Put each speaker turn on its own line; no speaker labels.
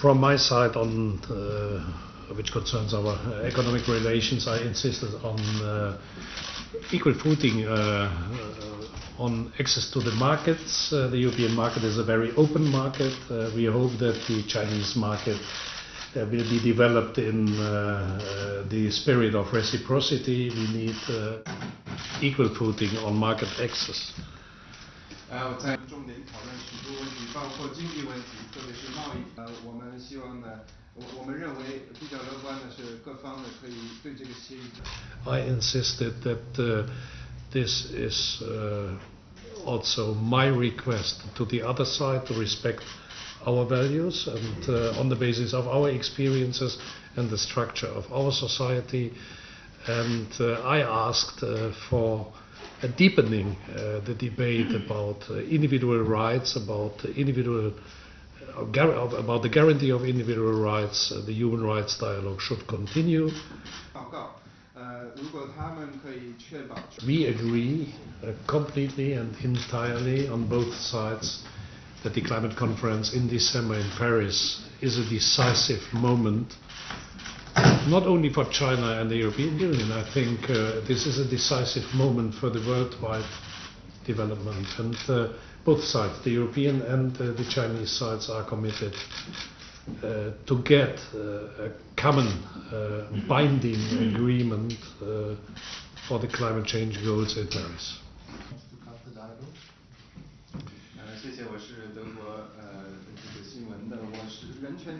From my side on uh, which concerns our economic relations, I insisted on uh, equal footing uh, uh, on access to the markets. Uh, the European market is a very open market. Uh, we hope that the Chinese market will be developed in the spirit of reciprocity. We need equal footing on market access.
呃，在重点讨论许多问题，包括经济问题，特别是贸易。呃，我们希望呢，我我们认为比较乐观的是各方呢可以对这个协议。
I insisted that uh, this is uh, also my request to the other side to respect our values and uh, on the basis of our experiences and the structure of our society. And uh, I asked uh, for a deepening uh, the debate about uh, individual rights, about individual uh, about the guarantee of individual rights, the human rights dialogue should continue.
We
agree completely and entirely on both sides that the climate conference in December in Paris is a decisive moment not only for China and the European Union. I think uh, this is a decisive moment for the worldwide development. And uh, both sides, the European and uh, the Chinese sides, are committed uh, to get uh, a common uh, binding agreement for the climate change goals at Paris.
谢谢，我是德国呃这个新闻的，我是人权。